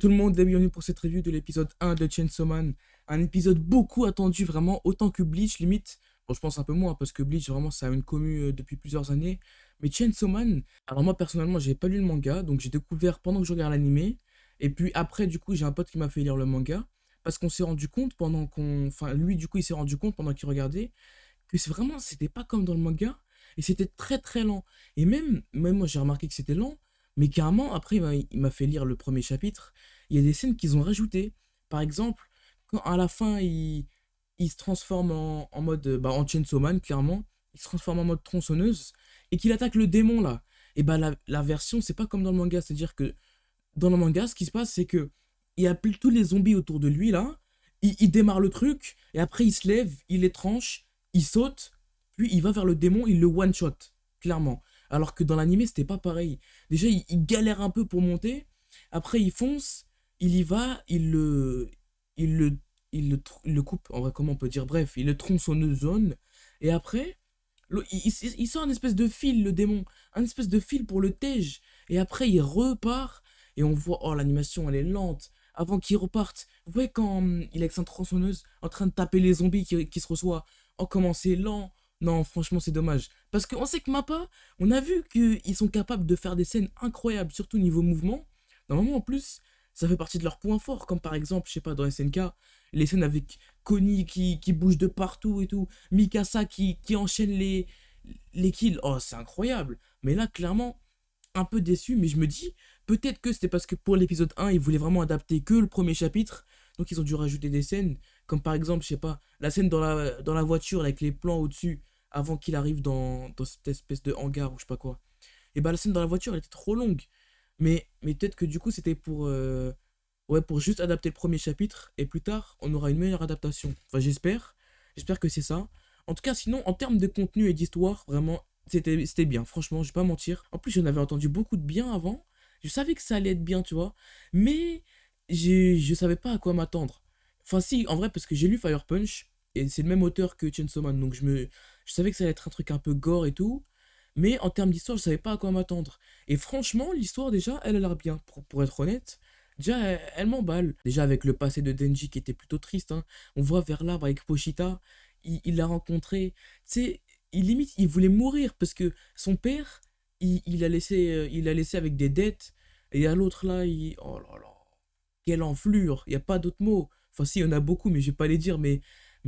Tout le monde et bienvenue pour cette review de l'épisode 1 de Chainsaw Man. Un épisode beaucoup attendu vraiment, autant que Bleach limite. Bon je pense un peu moins parce que Bleach vraiment ça a une commu euh, depuis plusieurs années. Mais Chainsaw Man, alors moi personnellement j'ai pas lu le manga, donc j'ai découvert pendant que je regarde l'animé. Et puis après du coup j'ai un pote qui m'a fait lire le manga. Parce qu'on s'est rendu compte pendant qu'on... Enfin lui du coup il s'est rendu compte pendant qu'il regardait que c'est vraiment, c'était pas comme dans le manga. Et c'était très très lent. Et même, même moi j'ai remarqué que c'était lent. Mais carrément, après, il m'a fait lire le premier chapitre. Il y a des scènes qu'ils ont rajoutées. Par exemple, quand à la fin, il, il se transforme en, mode. Bah, en Chainsaw Man, clairement. Il se transforme en mode tronçonneuse. Et qu'il attaque le démon, là. Et bah, la, la version, c'est pas comme dans le manga. C'est-à-dire que dans le manga, ce qui se passe, c'est que. Il a tous les zombies autour de lui, là. Il, il démarre le truc. Et après, il se lève, il les tranche, il saute. Puis il va vers le démon, il le one-shot. Clairement. Alors que dans l'animé, c'était pas pareil. Déjà, il, galère un peu pour monter. Après, il fonce, il y va, il le, il le, il le, coupe. En vrai, comment on peut dire? Bref, il le zone. Et après, il, il, sort un espèce de fil, le démon. Un espèce de fil pour le tège. Et après, il repart. Et on voit, oh, l'animation, elle est lente. Avant qu'il reparte, vous voyez quand hum, il est avec sa tronçonneuse en train de taper les zombies qui, qui se reçoit. Oh, comment c'est lent. Non, franchement, c'est dommage. Parce qu'on sait que Mappa, on a vu qu'ils sont capables de faire des scènes incroyables, surtout niveau mouvement. Normalement, en plus, ça fait partie de leurs points forts, comme par exemple, je sais pas, dans SNK, les scènes avec Connie qui, qui bouge de partout et tout, Mikasa qui, qui enchaîne les, les kills. Oh, c'est incroyable. Mais là, clairement, un peu déçu, mais je me dis, peut-être que c'était parce que pour l'épisode 1, ils voulaient vraiment adapter que le premier chapitre, donc ils ont dû rajouter des scènes, comme par exemple, je sais pas, la scène dans la, dans voiture avec les plans au-dessus, avant qu'il arrive dans, cette espèce de hangar ou je sais pas quoi. Et bah la scène dans la voiture, elle était trop longue. Mais, mais peut-être que du coup, c'était pour, euh, ouais, pour juste adapter le premier chapitre. Et plus tard, on aura une meilleure adaptation. Enfin, j'espère. J'espère que c'est ça. En tout cas, sinon, en termes de contenu et d'histoire, vraiment, c'était bien. Franchement, je vais pas mentir. En plus, j'en avais entendu beaucoup de bien avant. Je savais que ça allait être bien, tu vois. Mais je savais pas à quoi m'attendre. Enfin, si, en vrai, parce que j'ai lu Fire Punch. Et c'est le même auteur que Chainsaw Man. Donc, je me, je savais que ça allait être un truc un peu gore et tout. Mais en termes d'histoire, je savais pas à quoi m'attendre. Et franchement, l'histoire, déjà, elle a l'air bien. Pour, être honnête, déjà, elle, m'emballe. Déjà, avec le passé de Denji qui était plutôt triste. Hein. On voit vers l'arbre avec Pochita. Il l'a rencontré. Tu sais, il limite, il voulait mourir parce que son père, il, a, laissé, euh, il laissé avec des dettes. Et à l'autre, là, il. Oh là là. Quelle enflure. Il n'y a pas d'autre mot. Enfin, si, il y en a beaucoup, mais je vais pas les dire. Mais,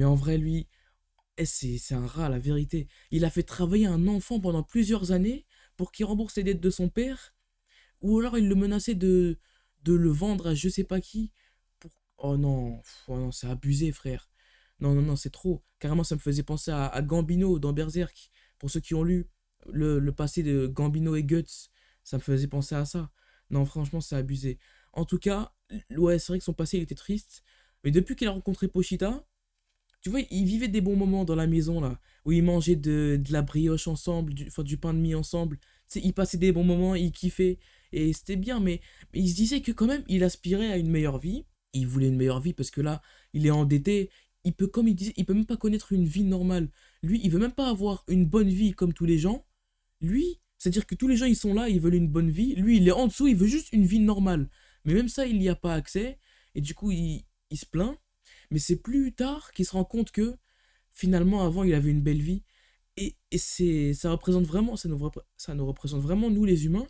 en vrai, lui, eh, c'est un rat, la vérité. Il a fait travailler un enfant pendant plusieurs années pour qu'il rembourse les dettes de son père. Ou alors il le menaçait de, de le vendre à je sais pas qui. Pour... Oh non, oh non c'est abusé, frère. Non, non, non, c'est trop. Carrément, ça me faisait penser à, Gambino dans Berserk. Pour ceux qui ont lu le, passé de Gambino et Guts, ça me faisait penser à ça. Non, franchement, c'est abusé. En tout cas, ouais, c'est vrai que son passé, était triste. Mais depuis qu'il a rencontré Pochita, tu vois, ils vivaient des bons moments dans la maison, là, où ils mangeaient de, de la brioche ensemble, du, enfin, du pain de mie ensemble. Tu sais, ils passaient des bons moments, ils kiffaient, et c'était bien, mais, mais ils se disaient que quand même, il aspirait à une meilleure vie. Il voulait une meilleure vie parce que là, il est endetté, il peut, comme il disait, il peut même pas connaître une vie normale. Lui, il veut même pas avoir une bonne vie comme tous les gens. Lui, c'est-à-dire que tous les gens, ils sont là, ils veulent une bonne vie. Lui, il est en dessous, il veut juste une vie normale. Mais même ça, il n'y a pas accès. Et du coup, il, il se plaint. Mais c'est plus tard qu'il se rend compte que finalement, avant, il avait une belle vie. Et, et c'est, ça représente vraiment, ça nous, ça nous représente vraiment, nous les humains.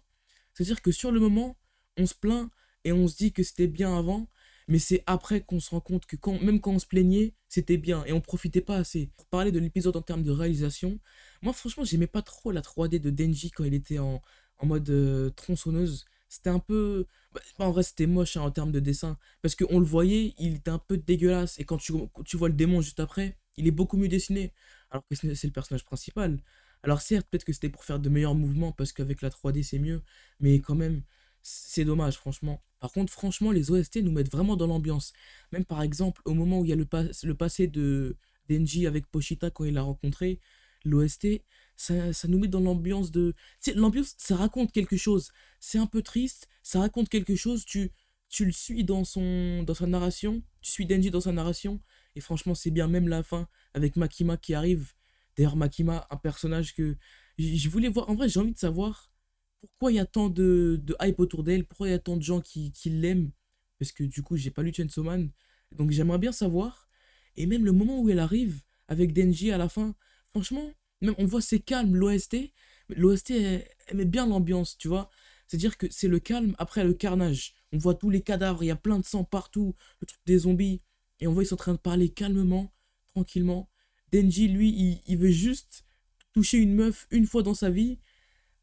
C'est-à-dire que sur le moment, on se plaint et on se dit que c'était bien avant, mais c'est après qu'on se rend compte que quand, même quand on se plaignait, c'était bien et on profitait pas assez. Pour parler de l'épisode en termes de réalisation, moi franchement, j'aimais pas trop la 3D de Denji quand il était en, en mode euh, tronçonneuse. C'était un peu. Bah, en vrai, c'était moche hein, en termes de dessin. Parce qu'on le voyait, il était un peu dégueulasse. Et quand tu, tu vois le démon juste après, il est beaucoup mieux dessiné. Alors que c'est le personnage principal. Alors certes, peut-être que c'était pour faire de meilleurs mouvements, parce qu'avec la 3D, c'est mieux. Mais quand même, c'est dommage, franchement. Par contre, franchement, les OST nous mettent vraiment dans l'ambiance. Même par exemple, au moment où il y a le, le passé de Denji avec Pochita quand il l'a rencontré, l'OST, ça, ça, nous met dans l'ambiance de... L'ambiance, ça raconte quelque chose. C'est un peu triste, ça raconte quelque chose, tu, tu le suis dans, son, dans sa narration, tu suis Denji dans sa narration, et franchement, c'est bien, même la fin, avec Makima qui arrive. D'ailleurs, Makima, un personnage que je voulais voir. En vrai, j'ai envie de savoir pourquoi il y a tant de, de hype autour d'elle, pourquoi il y a tant de gens qui, qui l'aiment. parce que du coup, j'ai pas lu Chainsaw Man. Donc j'aimerais bien savoir. Et même le moment où elle arrive avec Denji à la fin, franchement, même on voit c'est calme, l'OST. L'OST, elle, met bien l'ambiance, tu vois. C'est-à-dire que c'est le calme après le carnage. On voit tous les cadavres, il y a plein de sang partout, le truc des zombies. Et on voit ils sont en train de parler calmement, tranquillement. Denji, lui, il, veut juste toucher une meuf une fois dans sa vie.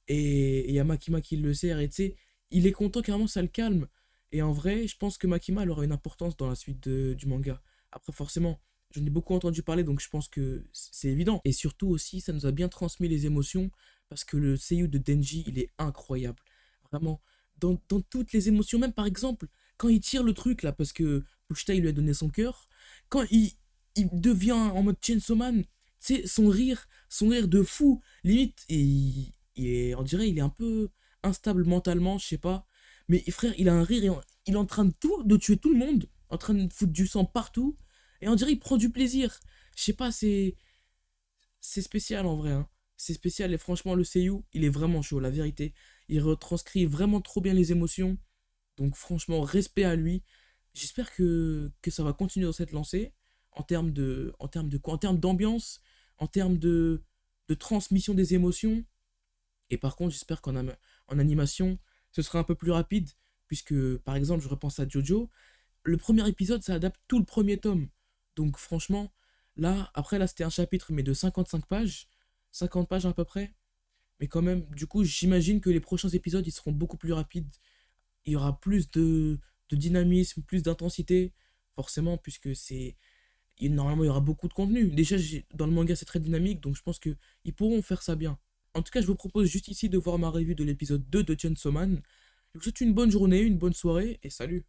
Et il y a Makima qui le sert. Et tu sais, il est content carrément, ça le calme. Et en vrai, je pense que Makima elle aura une importance dans la suite du manga. Après, forcément, j'en ai beaucoup entendu parler, donc je pense que c'est évident. Et surtout aussi, ça nous a bien transmis les émotions, parce que le seiyuu de Denji, il est incroyable. Vraiment, dans, toutes les émotions, même par exemple, quand il tire le truc là, parce que Pushta, il lui a donné son cœur, quand il, il devient en mode Chainsaw Man, sais, son rire, son rire de fou, limite, et il, est, on dirait, il est un peu instable mentalement, je sais pas. Mais frère, il a un rire, et il est en train de, tout, de tuer tout le monde, en train de foutre du sang partout, et on dirait il prend du plaisir. Je sais pas, c'est. C'est spécial en vrai. Hein. C'est spécial, et franchement, le Seiyu, il est vraiment chaud, la vérité. Il retranscrit vraiment trop bien les émotions. Donc franchement, respect à lui. J'espère que, que ça va continuer dans cette lancée en termes de en termes de quoi? En termes d'ambiance en termes de, de transmission des émotions et par contre j'espère qu'en en animation ce sera un peu plus rapide puisque par exemple je repense à Jojo le premier épisode ça adapte tout le premier tome donc franchement là après là c'était un chapitre mais de 55 pages 50 pages à peu près mais quand même du coup j'imagine que les prochains épisodes ils seront beaucoup plus rapides il y aura plus de, dynamisme plus d'intensité forcément puisque c'est normalement, il y aura beaucoup de contenu. Déjà, dans le manga, c'est très dynamique, donc je pense qu'ils pourront faire ça bien. En tout cas, je vous propose juste ici de voir ma revue de l'épisode 2 de Chainsaw Man. Je vous souhaite une bonne journée, une bonne soirée, et salut